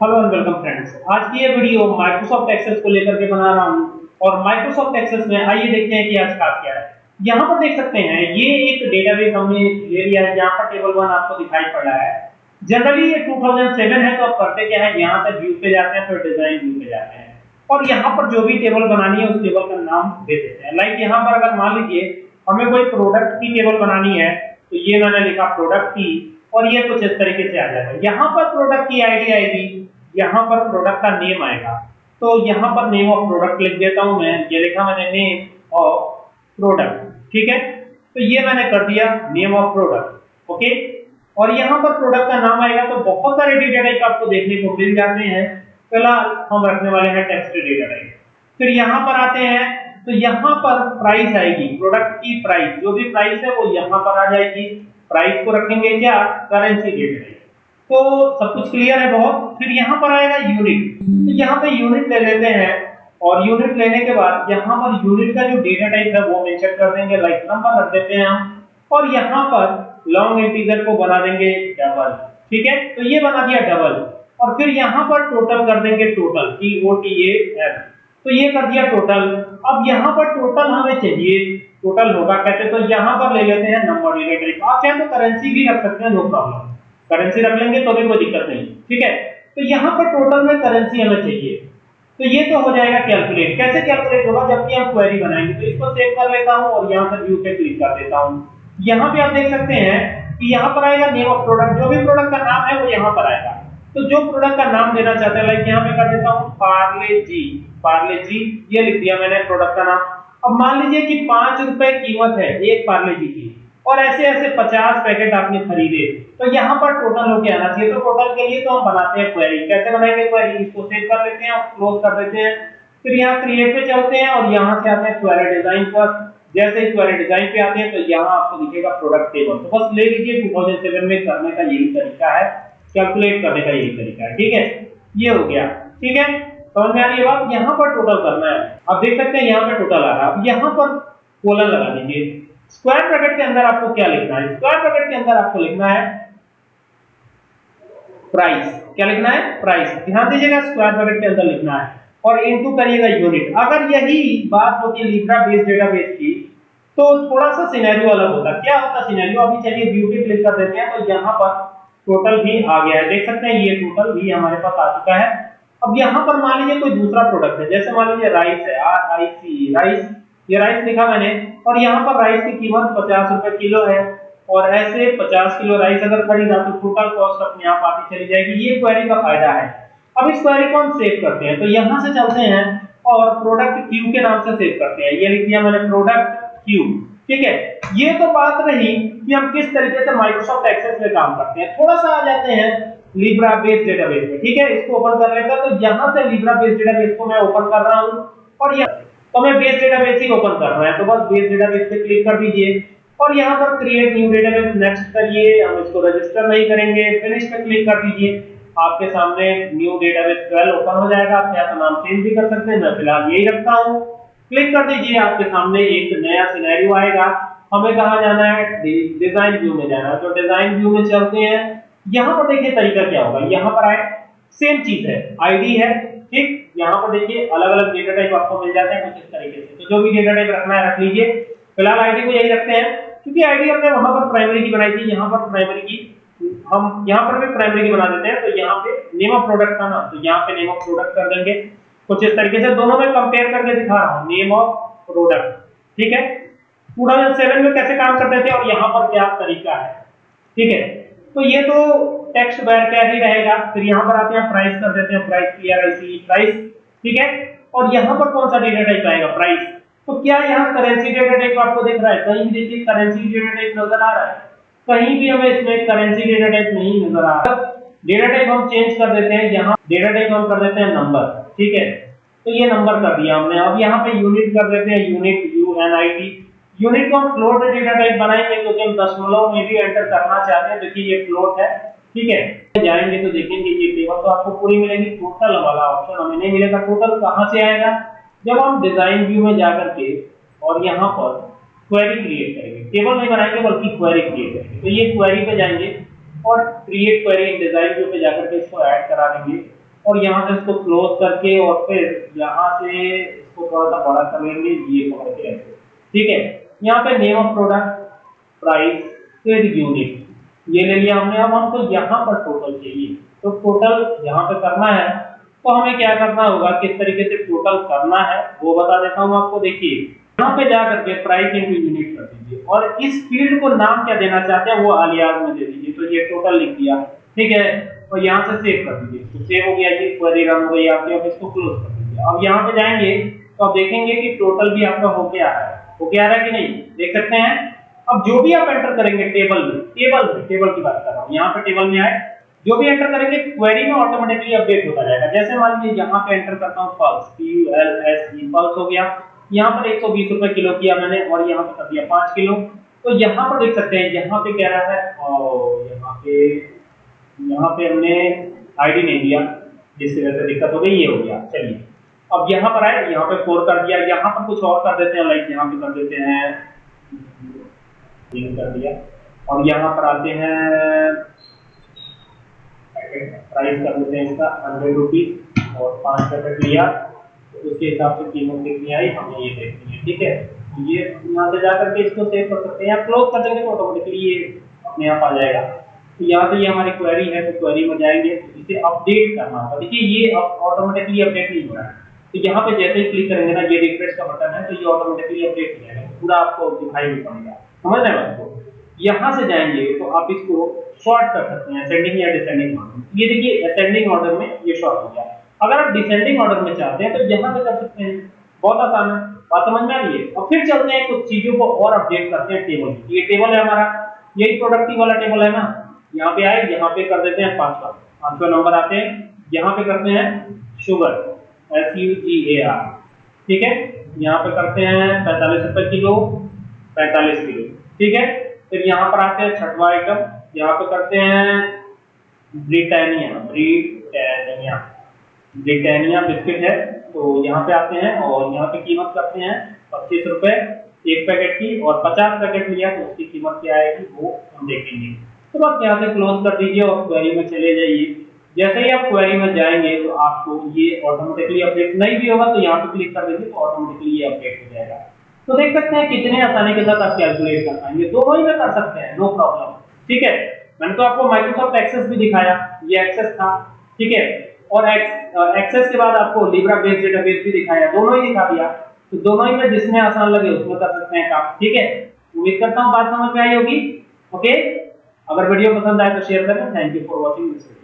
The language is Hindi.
हेलो एंड वेलकम फ्रेंड्स आज की ये वीडियो माइक्रोसॉफ्ट एक्सेस को लेकर के बना रहा हूँ और माइक्रोसॉफ्ट एक्सेस में आइए देखते हैं कि आज खास क्या है। यहाँ पर देख सकते हैं, ये एक डेटाबेस हमने ले लिया है यहाँ पर टेबल वन आपको दिखाई पड़ रहा है। जनरली ये 2007 है तो आप करते क्या है, यहाँ से व्यू पे जाते हैं, फिर डिज़ाइन व्यू पे जाते हैं। और यहाँ पर जो भी टेबल बनानी है, उस टेबल का नाम दे देते हैं। लाइक यहाँ पर अगर मान लीजिए, हमें कोई प्रोडक्ट की टेबल बनानी है तो ये मैंने लिखा प्रोडक्ट की। और ये कुछ इस तरीके से आ जाएगा। यहाँ पर प्रोडक्ट की आईडी आएगी, यहाँ पर प्रोडक्ट का नेम आएगा। तो यहाँ पर नेम ऑफ़ प्रोडक्ट लिख देता हूँ मैं, ये लिखा मैंने नेम ऑफ़ प्रोडक्ट ठीक है? तो ये मैंने कर दिया नेम ऑफ़ प्रोडक्ट ओके और यहाँ पर प्रोडक्ट का नाम आएगा तो बहुत सारे डेटा टाइप आपको देखने को मिल जाते हैं। फ़िलहाल हम रखने वाले हैं टेक्स्ट डेटा टाइप फिर यहाँ पर आते हैं तो यहाँ पर प्राइस आएगी प्रोडक्ट की प्राइस जो भी प्राइस है वो यहाँ पर आ जाएगी। प्राइस को रखेंगे क्या? करेंसी डेटा टाइप तो सब कुछ क्लियर है बहुत। फिर यहाँ पर आएगा यूनिट तो यहाँ पे यूनिट ले लेते हैं। और यूनिट लेने के बाद यहाँ पर यूनिट का जो डेटा टाइप है वो मेंशन कर देंगे। लाइक नंबर रख देते हैं हम। और यहाँ पर लॉन्ग इंटीजर को बना देंगे डबल ठीक है? तो ये बना दिया डबल और फिर यहाँ पर टोटल कर देंगे total T O T A L तो ये कर दिया टोटल अब यहाँ पर टोटल हमें चाहिए टोटल होगा कैसे? तो यहाँ पर ले लेते हैं नंबर टाइप आप चाहे तो करेंसी भी रख सकते हैं नो प्रॉब्लम करेंसी रख लेंगे तो भी कोई दिक्कत नहीं, ठीक है? तो यहाँ पर टोटल में करेंसी हमें चाहिए। तो ये तो हो जाएगा कैलकुलेट कैसे कैलकुलेट होगा? जबकि हम क्वेरी बनाएँगे तो इसको सेव कर लेता हूँ और यहाँ से व्यू पे क्लिक कर देता हूँ। यहाँ पे आप देख सकते हैं कि यहाँ पर आएगा नेम ऑफ़ प्रोडक्ट जो भी प्रोडक्ट का नाम है, वो यहाँ पर आएगा। तो जो प्रोडक्ट का नाम देना चाहते हैं लाइक यहाँ पे कर देता हूँ पार्ले जी पार्ले जी ये लिख दिया मैंने प्रोडक्ट का नाम। अब मान लीजिए कि पाँच रुपए कीमत है, एक पार्ले जी की, और ऐसे ऐसे 50 पैकेट आपने खरीदे तो यहाँ पर टोटल हो के आना चाहिए। तो टोटल के लिए तो हम बनाते हैं क्वेरी कैसे बनाएँगे क्वेरी इसको सेव कर लेते हैं क्लोज कर देते हैं। फिर यहाँ क्रिएट पे चलते हैं और यहाँ से आते हैं क्वेरी डिज़ाइन पर। जैसे ही क्वेरी डिज़ाइन पे आते हैं तो यहाँ आपको दिखेगा प्रोडक्ट टेबल तो बस ले लीजिए 2007 में करने का यही तरीका है। कैलकुलेट करने का यही तरीका है। ठीक है? ये हो गया। ठीक है? समझ में आ रही है बात? यहाँ पर टोटल करना है। अब देख सकते हैं यहाँ पर टोटल आ रहा है। अब यहाँ पर कोलन लगा दीजिए स्क्वायर ब्रैकेट के अंदर आपको क्या लिखना है? स्क्वायर ब्रैकेट के अंदर आपको लिखना है प्राइस क्या लिखना है? प्राइस ध्यान दीजिएगा स्क्वायर ब्रैकेट के अंदर लिखना है। और इनटू करिएगा यूनिट अगर यही बात होती लिब्रा बेस डेटाबेस की तो थोड़ा सा सिनेरियो अलग होता। क्या होता सिनेरियो अभी चलिए पे क्लिक कर देते हैं तो यहाँ पर टोटल भी आ गया है। देख सकते हैं, ये टोटल भी हमारे पास आ चुका है। अब यहाँ पर मान लीजिए कोई दूसरा प्रोडक्ट है, जैसे मान लीजिए राइस है आर आई सी राइस ये राइस लिखा मैंने, और यहाँ पर राइस की कीमत पचास रुपए किलो है, और ऐसे 50 किलो राइस अगर खरीदा तो टोटल कॉस्ट अपने आप आती चली जाएगी, ये क्वेरी का फ़ायदा है। अब इस क्वेरी को हम सेव करते हैं तो यहाँ से चलते हैं, और प्रोडक्ट क्यू के नाम से सेव करते हैं, ये लिख दिया मैंने प्रोडक्ट क्यू ठीक है? ये तो बात रही कि हम किस तरीके से माइक्रोसॉफ्ट एक्सेस में काम करते हैं। थोड़ा सा आ जाते हैं लिब्रा बेस डेटाबेस में ठीक है? इसको ओपन कर लेता तो यहाँ से लिब्रा बेस डेटाबेस को मैं ओपन कर रहा हूँ, और यहाँ तो मैं बेस डेटाबेस ही ओपन कर रहा है तो बस बेस डेटाबेस पे क्लिक कर दीजिए। और यहाँ पर क्रिएट न्यू डेटाबेस नेक्स्ट करिए, हम इसको रजिस्टर नहीं करेंगे फिनिश पे क्लिक कर दीजिए। आपके सामने न्यू डेटाबेस 12 ओपन हो जाएगा, आप तो नाम चेंज भी कर सकते हैं, मैं फ़िलहाल यही रखता हूँ। क्लिक कर दीजिए, आपके सामने एक नया सिनेरियो आएगा। हमें कहा जाना है? डिज़ाइन व्यू में जाना है। तो डिज़ाइन व्यू में चलते हैं। यहाँ पर देखिए तरीका क्या होगा, यहाँ पर आए सेम चीज़ है आईडी है, ठीक, यहाँ पर देखिए अलग अलग डेटा टाइप आपको मिल जाते हैं कुछ इस तरीके से। तो जो भी डेटा टाइप रखना है, रख लीजिए। फ़िलहाल आईडी को यही रखते हैं, क्योंकि आईडी हमने वहाँ पर प्राइमरी की बनाई थी, यहाँ पर प्राइमरी की, हम यहाँ पर भी प्राइमरी की बना देते हैं तो यहाँ पे नेम ऑफ़ प्रोडक्ट था ना तो यहाँ पे नेम ऑफ़ प्रोडक्ट कर देंगे। कुछ इस तरीके से दोनों में कंपेयर करके दिखा रहा हूँ नेम ऑफ़ प्रोडक्ट ठीक है? 2007 में कैसे काम करते थे और यहाँ पर क्या तरीका है, ठीक है? तो ये तो टेक्स्ट बार क्या ही रहेगा। फिर यहाँ पर आते हैं प्राइस कर देते हैं price P R I C price ठीक है? और यहाँ पर कौन सा डेटा टाइप आएगा? प्राइस तो क्या यहाँ करेंसी डेटा टाइप आपको दिख रहा है? कहीं भी देखिए करेंसी डेटा टाइप नज़र आ रहा है। कहीं भी हमें इसमें करेंसी डेटा टाइप नहीं नज़र आ रहा। है डेटा टाइप हम चेंज कर देते हैं यहाँ। डेटा टाइप हम कर देते हैं नंबर ठीक है? तो ये नंबर कर दिया हमने। अब यहाँ पे यूनिट कर देते हैं unit U N I T unit को फ्लोट डेटा टाइप बनाएँगे क्योंकि हम दशमलव में भी एंटर करना चाहते हैं देखिए ये फ्लोट है, ठीक है? जाएँगे तो देखेंगे ये टेबल तो आपको पूरी मिलेगी टोटल वाला ऑप्शन हमें नहीं मिलेगा टोटल कहाँ से आएगा? जब हम डिज़ाइन व्यू में जाकर के और यहाँ पर क्वेरी क्रिएट करेंगे। टेबल नहीं बनाएँगे, बल्कि क्वेरी क्रिएट करेंगे। तो ये क्वेरी पे जाएँगे और create query in design view पे जाकर के इसको ऐड करा देंगे। और यहाँ से इसको क्लोज करके और फिर यहाँ से इसको थोड़ा सा बड़ा कर लेंगे, ये पकड़ के ठीक है? यहाँ पे नेम ऑफ़ प्रोडक्ट प्राइस फिर यूनिट ये ले लिया हमने। अब हमको यहाँ पर टोटल चाहिए। तो टोटल यहाँ पे करना है। तो हमें क्या करना होगा? किस तरीके से टोटल करना है? वो बता देता हूँ आपको। देखिए, यहाँ पे जाकर के प्राइस इंटू यूनिट कर दीजिए। और इस फ़ील्ड को नाम क्या देना चाहते हैं, वो अलियास में दे दीजिए। तो ये टोटल लिख दिया। ठीक है? और यहाँ से सेव कर दीजिए। तो सेव हो गया ये क्वेरी रन हो गई आपकी। अब इसको क्लोज कर दीजिए। अब यहाँ पे जाएँगे। तो आप देखेंगे कि टोटल भी आपका हो गया है। हो गया है कि नहीं? देख सकते हैं। अब जो भी आप एंटर करेंगे टेबल में टेबल में टेबल की बात कर रहा हूँ। यहाँ पे टेबल में आए। जो भी एंटर करेंगे क्वेरी में ऑटोमेटिकली अपडेट होता जाएगा। जैसे मान लीजिए यहाँ पे एंटर करता हूँ pulse P U L S E pulse हो गया। यहाँ पर 120 रुपए किलो किया मैंने और यहाँ पे कर दिया पाँच किलो। तो यहाँ पर देख सकते हैं, यहाँ पे कह रहा है? और यहाँ पे यहाँ पे हमने आईडी नहीं दिया, जिसकी वजह से दिक्कत हो गई, ये हो गया। चलिए। अब यहाँ पर आए, यहाँ पे फोर कर दिया, यहाँ पर कुछ और कर देते हैं लाइक यहाँ पे कर देते हैं कर दिया। और यहाँ पर आते हैं प्राइस कर देते हैं इसका हंड्रेड रुपीज़ और पाँच पैकेट लिया तो उसके हिसाब से कीमत कितनी आई हमें ये देखनी है, ठीक है? तो ये यहाँ से जाकर के इसको सेव कर सकते हैं। क्लोज कर देंगे तो ऑटोमेटिकली ये अपने आप आ जाएगा। तो यहाँ से ये हमारी क्वेरी है तो क्वेरी में जाएँगे। तो इसे अपडेट करना होगा देखिए, ये ऑटोमेटिकली अपडेट नहीं हो रहा है। तो यहाँ पे जैसे ही क्लिक करेंगे ना, ये रिफ्रेश का बटन है तो ये ऑटोमेटिकली अपडेट हो जाएगा। पूरा आपको दिखाई नहीं पड़ेगा। समझ रहे हैं आपको यहाँ से जाएँगे तो आप इसको शॉर्ट कर सकते हैं असेंडिंग या डिसेंडिंग ऑर्डर ये देखिए असेंडिंग ऑर्डर में ये शॉर्ट हो गया। अगर आप डिसेंडिंग ऑर्डर में चाहते हैं तो यहाँ से कर सकते हैं। बहुत आसान है। बात समझ में आ रही है? और फिर चलते हैं, कुछ चीज़ों को और अपडेट करते हैं टेबल ये टेबल है हमारा। यही प्रोडक्टिव वाला टेबल है ना? यहाँ पे आए, यहाँ पे कर देते हैं पांचवा पांचवा नंबर आते हैं। यहाँ पे करते हैं sugar S U G A R ठीक है? यहाँ पे करते हैं पैंतालीस रुपए किलो, पैंतालीस किलो। ठीक है? फिर यहाँ पर आते हैं छठवा आइटम यहाँ पे करते हैं ब्रिटानिया ब्रिटानिया। ब्रिटानिया बिस्किट है तो यहाँ पे आते हैं और यहाँ पे कीमत करते हैं पच्चीस रुपए एक पैकेट की और पचास पैकेट लिया तो उसकी कीमत क्या आएगी वो हम देखेंगे। तो बस यहाँ से क्लोज कर दीजिए और क्वेरी में चले जाइए। जैसे ही आप क्वेरी में जाएँगे तो आपको ये ऑटोमेटिकली अपडेट नहीं भी होगा तो यहाँ पे क्लिक कर देंगे तो ऑटोमेटिकली ये अपडेट हो जाएगा। तो देख सकते हैं कितने आसानी के साथ आप कैलकुलेट कर पाएँगे। दोनों ही में कर सकते हैं नो प्रॉब्लम ठीक है? मैंने तो आपको माइक्रोसॉफ्ट एक्सेस भी दिखाया, ये एक्सेस था। ठीक है? और एक्सेस के बाद आपको लिब्रा बेस्ड डेटाबेस भी दिखाया, दोनों ही दिखा दिया। तो दोनों ही में जिसमें आसान लगे उसमें कर सकते हैं काम। ठीक है? उम्मीद करता हूँ बात समझ में आई होगी। ओके अगर वीडियो पसंद आए तो शेयर करें। Thank you for watching this video